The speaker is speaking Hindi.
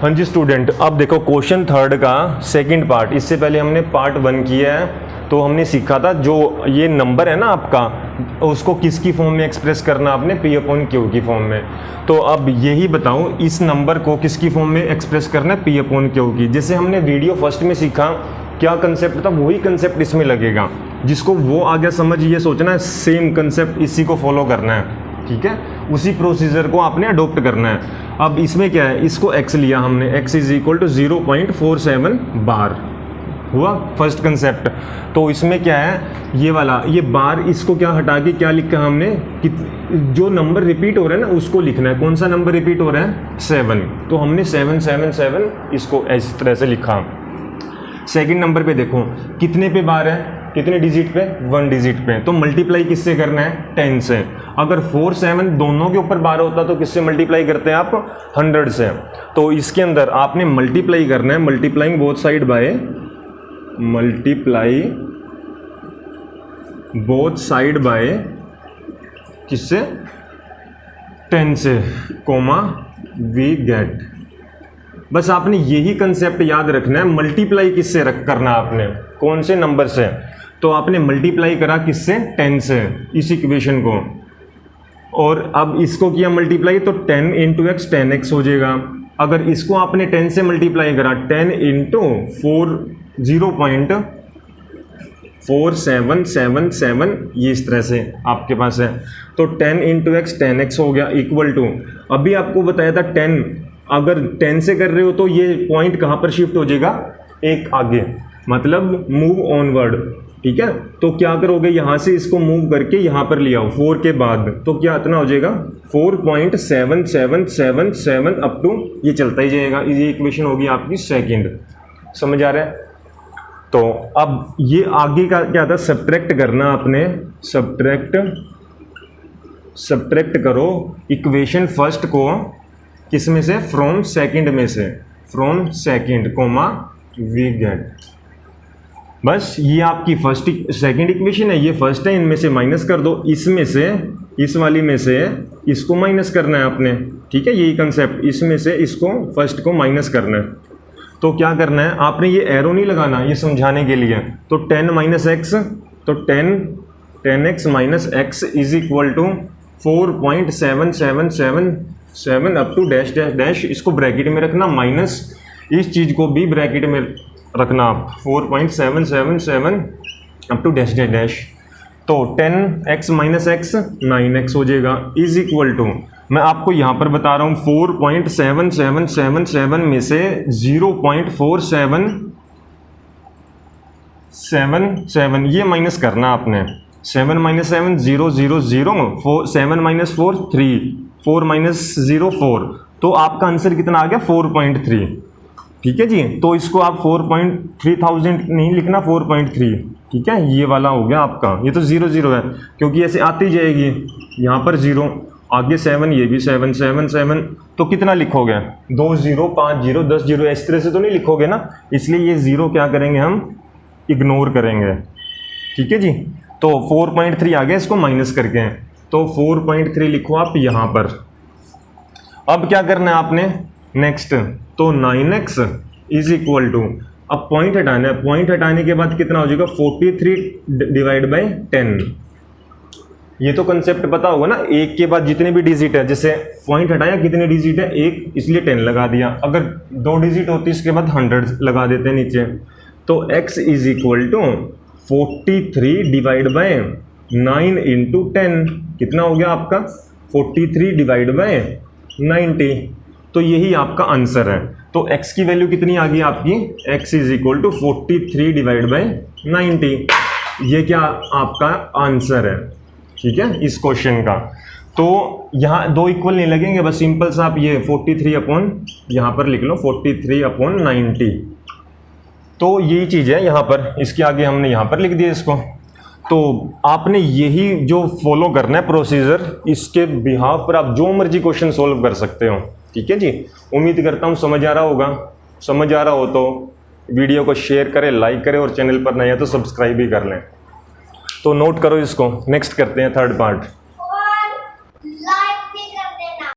हाँ जी स्टूडेंट अब देखो क्वेश्चन थर्ड का सेकंड पार्ट इससे पहले हमने पार्ट वन किया है तो हमने सीखा था, जो ये नंबर है ना आपका, उसको किसकी फॉर्म में एक्सप्रेस करना आपने? पी अपॉन क्यू की फॉर्म में। तो अब यही बताऊँ, इस नंबर को किसकी फॉर्म में एक्सप्रेस करना है? पी अपॉन क्यू की। जैसे हमने वीडियो फ़र्स्ट में सीखा, क्या कंसेप्ट था? वही कंसेप्ट इसमें लगेगा। जिसको वो आगे समझ, ये सोचना है सेम कंसेप्ट इसी को फॉलो करना है। ठीक है? उसी प्रोसीजर को आपने अडोप्ट करना है। अब इसमें क्या है? इसको x लिया हमने। X is equal to zero point four seven bar हुआ? फ़र्स्ट कंसेप्ट तो इसमें क्या है? ये वाला, ये बार इसको क्या हटा के क्या लिखा हमने? कि जो नंबर रिपीट हो रहा है ना, उसको लिखना है। कौन सा नंबर रिपीट हो रहा है? सेवन तो हमने सेवन सेवन सेवन इसको इस तरह से लिखा। सेकंड नंबर पे देखो, कितने पे बार है? कितने डिजिट पे? वन डिजिट पे। तो मल्टीप्लाई किससे करना है? टेन से। अगर फोर सेवन दोनों के ऊपर बारह होता तो किससे मल्टीप्लाई करते हैं आप? हंड्रेड से। तो इसके अंदर आपने मल्टीप्लाई करना है multiplying both side by multiply both side by किससे? टेन से कोमा वी गेट बस आपने यही कंसेप्ट याद रखना है मल्टीप्लाई किससे रख करना आपने? कौन से नंबर से? तो आपने मल्टीप्लाई करा किससे? टेन से। इस इक्वेशन को। और अब इसको किया मल्टीप्लाई तो ten into x ten x हो जाएगा। अगर इसको आपने टेन से मल्टीप्लाई करा ten into four zero point four seven seven seven ये इस तरह से आपके पास है। तो ten into x ten x हो गया इक्वल टू अभी आपको बताया था टेन अगर टेन से कर रहे हो तो ये पॉइंट कहाँ पर शिफ्ट हो जाएगा? एक आगे। मतलब मूव ऑनवर्ड ठीक है? तो क्या करोगे? यहाँ से इसको मूव करके यहाँ पर ले आओ फोर के बाद तो क्या इतना हो जाएगा? Four point seven seven seven seven up to ये चलता ही जाएगा। ये इक्वेशन होगी आपकी सेकंड समझ आ रहा है? तो अब ये आगे का क्या था? सब्ट्रैक्ट करना आपने। सब्ट्रैक्ट सब्ट्रैक्ट करो। इक्वेशन फ़र्स्ट को किसमें से? फ्रॉम सेकंड में से। From second comma we get बस ये आपकी फ़र्स्ट सेकंड इक्वेशन है, ये फ़र्स्ट है, इनमें से माइनस कर दो। इसमें से, इस वाली में से इसको माइनस करना है आपने। ठीक है, यही कंसेप्ट इसमें से इसको फ़र्स्ट को माइनस करना है। तो क्या करना है? आपने ये एरो नहीं लगाना, ये समझाने के लिए। तो टेन माइनस एक्स तो ten ten x minus x is equal to four point seven seven seven seven up to dash dash dash इसको ब्रैकेट में रखना माइनस इस चीज़ को भी ब्रैकेट में रखना आप। Four point seven seven seven up to dash dash dash तो ten x minus x nine x हो जाएगा। इज़ इक्वल टू मैं आपको यहाँ पर बता रहा हूँ, four point seven seven seven seven में से zero point four seven seven seven ये माइनस करना आपने। Seven minus seven zero zero zero four seven minus four three four minus zero four तो आपका आंसर कितना आ गया? फोर पॉइंट थ्री ठीक है जी? तो इसको आप फोर पॉइंट थ्री थाउज़ेंड नहीं लिखना फोर पॉइंट थ्री ठीक है? ये वाला हो गया आपका। ये तो ज़ीरो ज़ीरो है, क्योंकि ऐसे आती जाएगी। यहाँ पर ज़ीरो आगे सेवन ये भी सेवन सेवन सेवन तो कितना लिखोगे? दो ज़ीरो पाँच ज़ीरो दस ज़ीरो इस तरह से तो नहीं लिखोगे ना? इसलिए ये ज़ीरो क्या करेंगे हम? इग्नोर करेंगे। ठीक है जी? तो फोर पॉइंट थ्री आ गया इसको माइनस करके। तो फोर पॉइंट थ्री लिखो आप यहाँ पर। अब क्या करना है आपने? नेक्स्ट तो nine x is equal to अब पॉइंट हटाना है। पॉइंट हटाने के बाद कितना हो जाएगा? Forty three divide by ten ये तो कंसेप्ट पता होगा ना, एक के बाद जितने भी डिजिट है, जैसे पॉइंट हटाया, कितने डिजिट है? एक, इसलिए टेन लगा दिया। अगर दो डिजिट होती, इसके बाद हंड्रेड लगा देते हैं नीचे। तो x is equal to forty three divide by nine into ten कितना हो गया आपका? Forty three divide by ninety तो यही आपका आंसर है। तो x की वैल्यू कितनी आ गई आपकी? x is equal to forty three divide by ninety ये क्या आपका आंसर है? ठीक है, इस क्वेश्चन का। तो यहाँ दो इक्वल नहीं लगेंगे, बस सिंपल सा आप ये 43 थ्री अपॉन यहाँ पर लिख लो 43 थ्री अपॉन नाइन्टी तो यही चीज़ है यहाँ पर। इसके आगे हमने यहाँ पर लिख दिया इसको। तो आपने यही जो फॉलो करना है प्रोसीजर इसके बिहाव पर आप जो मर्ज़ी क्वेश्चन सोल्व कर सकते हो। ठीक है जी? उम्मीद करता हूँ समझ आ रहा होगा। समझ आ रहा हो तो वीडियो को शेयर करें लाइक करें और चैनल पर नया तो सब्सक्राइब भी कर लें। तो नोट करो इसको। नेक्स्ट करते हैं थर्ड पार्ट